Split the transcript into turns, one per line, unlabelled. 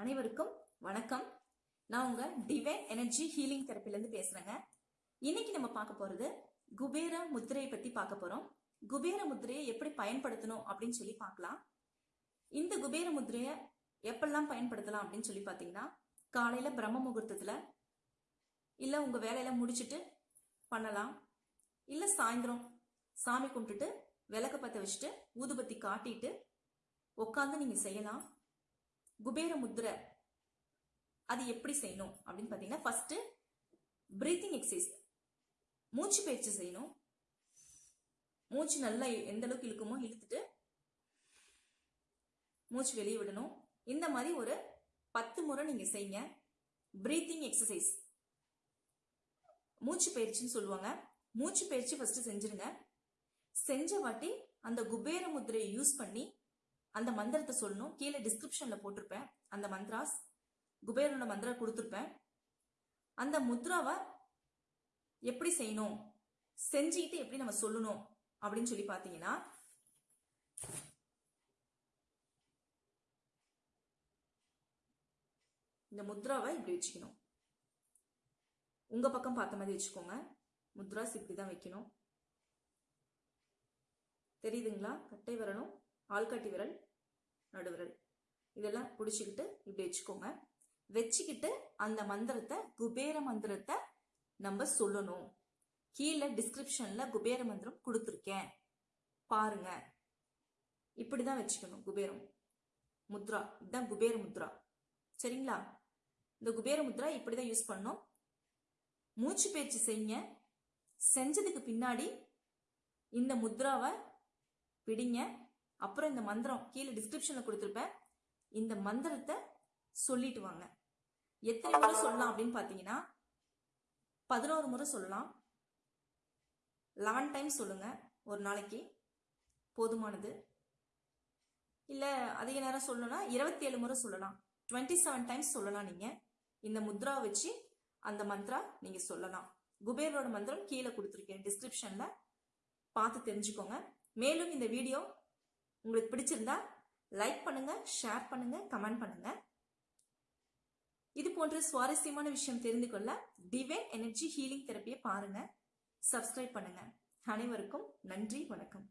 அனைவருக்கும் வணக்கம். நான் உங்க டிவைன் எனர்ஜி ஹீலிங் தெரப்பிலேருந்து பேசுறேங்க. இன்னைக்கு நம்ம பார்க்க போறது குபேர முத்திரையை பத்தி பார்க்க போறோம். குபேர முத்திரையை எப்படி பயன்படுத்தணும் அப்படின்னு சொல்லி பார்க்கலாம். இந்த குபேர முத்திரையை எப்பெல்லாம் பயன்படுத்தலாம் அப்படின்னு சொல்லி பார்த்தீங்கன்னா காலையில பிரம்ம முகூர்த்தத்துல இல்ல உங்க வேலையெல்லாம் முடிச்சிட்டு பண்ணலாம். இல்ல சாயந்தரம் சாமி கும்பிட்டுட்டு விளக்க பத்த வச்சுட்டு ஊதுபத்தி காட்டிட்டு உட்காந்து நீங்க செய்யலாம். குபேர முத்திரை அது எப்படி செய்யணும் அப்படின்னு பார்த்தீங்கன்னா ஃபர்ஸ்ட் பிரீத்திங் எக்ஸசைஸ் மூச்சு பயிற்சி செய்யணும். மூச்சு நல்லா எந்த அளவுக்கு இழுக்குமோ இழுத்துட்டு மூச்சு வெளியே விடணும். இந்த மாதிரி ஒரு பத்து முறை நீங்க செய்யுங்க. பிரீத்திங் எக்ஸசைஸ் மூச்சு பயிற்சின்னு சொல்லுவாங்க. மூச்சு பயிற்சி ஃபர்ஸ்ட் செஞ்சிருங்க. செஞ்ச வாட்டி அந்த குபேர முத்திரையை யூஸ் பண்ணி அந்த மந்திரத்தை சொல்லணும். கீழே டிஸ்கிரிப்ஷன்ல போட்டிருப்பேன். அந்த மந்த்ராஸ் குபேரனோட மந்திரம் கொடுத்துருப்பேன். அந்த முத்ராவை எப்படி செய்யணும்? செஞ்சுக்கிட்டு எப்படி நம்ம சொல்லணும்? அப்படின்னு சொல்லி பார்த்தீங்கன்னா இந்த முத்ராவை இப்படி வச்சுக்கணும். உங்க பக்கம் பார்த்த மாதிரி வச்சுக்கோங்க. முத்ராஸ் இப்படி தான் வைக்கணும். தெரியுதுங்களா? கட்டை விரலும் ஆள்காட்டி விரல். நடுவிரல் இதெல்லாம் பிடிச்சிக்கிட்டு இப்படி வச்சுக்கோங்க. வச்சுக்கிட்டு அந்த மந்திரத்தை குபேர மந்திரத்தை நம்ம சொல்லணும். கீழே டிஸ்கிரிப்ஷன்ல குபேர மந்திரம் கொடுத்துருக்கேன். பாருங்க. இப்படிதான் வச்சுக்கணும் குபேரம். முத்ரா. இதுதான் குபேர முத்ரா. சரிங்களா? இந்த குபேர முத்ரா இப்படிதான் யூஸ் பண்ணும் மூச்சு பயிற்சி செய்யுங்க. செஞ்சதுக்கு பின்னாடி இந்த முத்ராவை பிடிங்க. அப்புறம் இந்த மந்திரம் கீழே டிஸ்கிரிப்ஷன்ல கொடுத்துருப்பேன். இந்த மந்திரத்தை சொல்லிட்டு வாங்க. எத்தனை முறை சொல்லலாம் அப்படின்னு பார்த்தீங்கன்னா பதினோரு முறை சொல்லலாம். லெவன் டைம் சொல்லுங்க. ஒரு நாளைக்கு போதுமானது. இல்லை அதிக நேரம் சொல்லணும்னா இருபத்தி ஏழு முறை சொல்லலாம். டுவெண்ட்டி செவன் டைம்ஸ் சொல்லலாம் நீங்கள் இந்த முத்ரா வச்சு அந்த மந்த்ரா நீங்கள் சொல்லலாம். குபேரோட மந்திரம் கீழே கொடுத்துருக்கேன் டிஸ்கிரிப்ஷனில் பார்த்து தெரிஞ்சுக்கோங்க. மேலும் இந்த வீடியோ உங்களுக்கு பிடிச்சிருந்தா லைக் பண்ணுங்க ஷேர் பண்ணுங்க கமெண்ட் பண்ணுங்க. இது போன்ற சுவாரஸ்யமான விஷயம் தெரிந்து கொள்ள டிவைன் எனர்ஜி ஹீலிங் தெரப்பியை பாருங்க. சப்ஸ்கிரைப் பண்ணுங்க. அனைவருக்கும் நன்றி வணக்கம்.